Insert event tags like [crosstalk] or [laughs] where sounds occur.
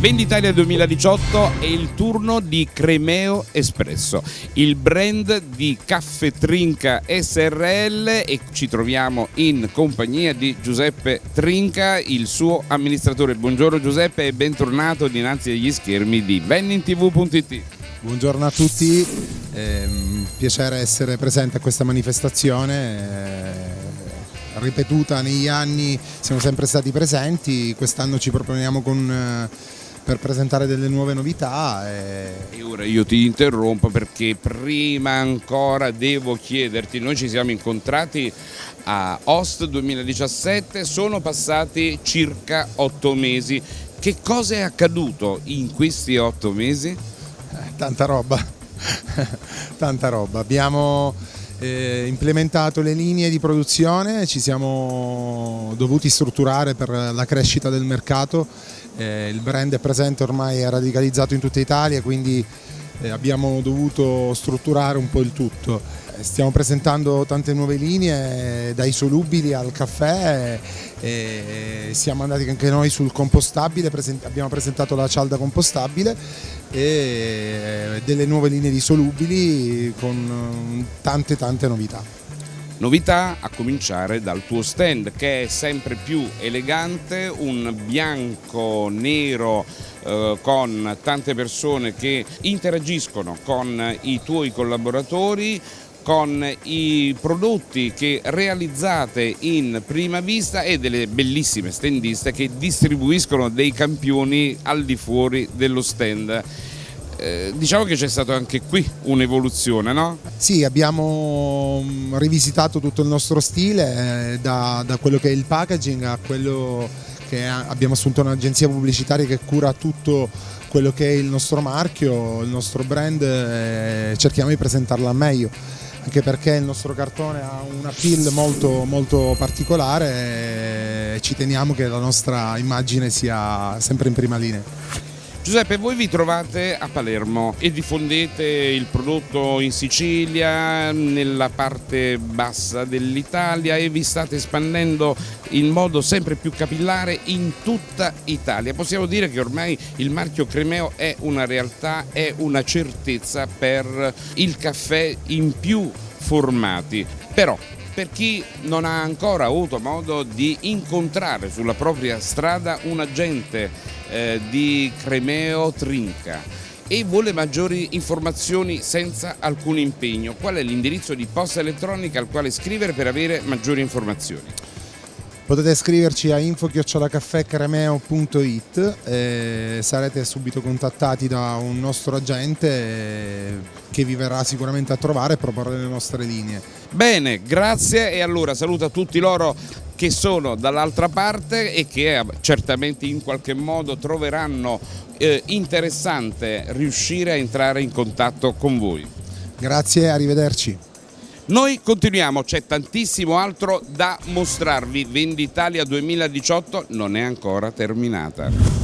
Venditalia 2018 è il turno di Cremeo Espresso, il brand di Caffè Trinca SRL e ci troviamo in compagnia di Giuseppe Trinca, il suo amministratore. Buongiorno Giuseppe e bentornato dinanzi agli schermi di VenninTV.it. Buongiorno a tutti, eh, piacere essere presente a questa manifestazione. Eh, ripetuta negli anni siamo sempre stati presenti, quest'anno ci proponiamo con eh, per presentare delle nuove novità. E... e... ora io ti interrompo perché prima ancora devo chiederti, noi ci siamo incontrati a Host 2017, sono passati circa otto mesi, che cosa è accaduto in questi otto mesi? Eh, tanta roba, [laughs] tanta roba. Abbiamo eh, implementato le linee di produzione, ci siamo dovuti strutturare per la crescita del mercato, eh, il brand è presente ormai, è radicalizzato in tutta Italia, quindi eh, abbiamo dovuto strutturare un po' il tutto. Eh, stiamo presentando tante nuove linee, dai solubili al caffè, e siamo andati anche noi sul compostabile, abbiamo presentato la cialda compostabile e eh, delle nuove linee di solubili con tante tante novità. Novità a cominciare dal tuo stand che è sempre più elegante, un bianco nero eh, con tante persone che interagiscono con i tuoi collaboratori, con i prodotti che realizzate in prima vista e delle bellissime standiste che distribuiscono dei campioni al di fuori dello stand. Eh, diciamo che c'è stata anche qui un'evoluzione, no? Sì, abbiamo mm, rivisitato tutto il nostro stile, eh, da, da, quello che è il packaging a quello che abbiamo assunto un'agenzia pubblicitaria che cura tutto quello che è il nostro marchio, il nostro brand e cerchiamo di presentarlo al meglio anche perché il nostro cartone ha un appeal molto, molto particolare e ci teniamo che la nostra immagine sia sempre in prima linea. Giuseppe, voi vi trovate a Palermo e diffondete il prodotto in Sicilia, nella parte bassa dell'Italia e vi state espandendo in modo sempre più capillare in tutta Italia. Possiamo dire che ormai il marchio Cremeo è una realtà, è una certezza per il caffè in più formati. Però per chi non ha ancora avuto modo di incontrare sulla propria strada un agente eh, di Cremeo Trinca e vuole maggiori informazioni senza alcun impegno, qual è l'indirizzo di posta elettronica al quale scrivere per avere maggiori informazioni? Potete scriverci a info-cremeo.it e sarete subito contattati da un nostro agente eh, che vi verrà sicuramente a trovare e proporre le nostre linee. Bene, grazie e allora saluto tutti loro che sono dall'altra parte e che eh, certamente in qualche modo troveranno eh, interessante riuscire a entrare in contatto con voi. Grazie, arrivederci. Noi continuiamo, c'è tantissimo altro da mostrarvi, Venditalia 2018 non è ancora terminata.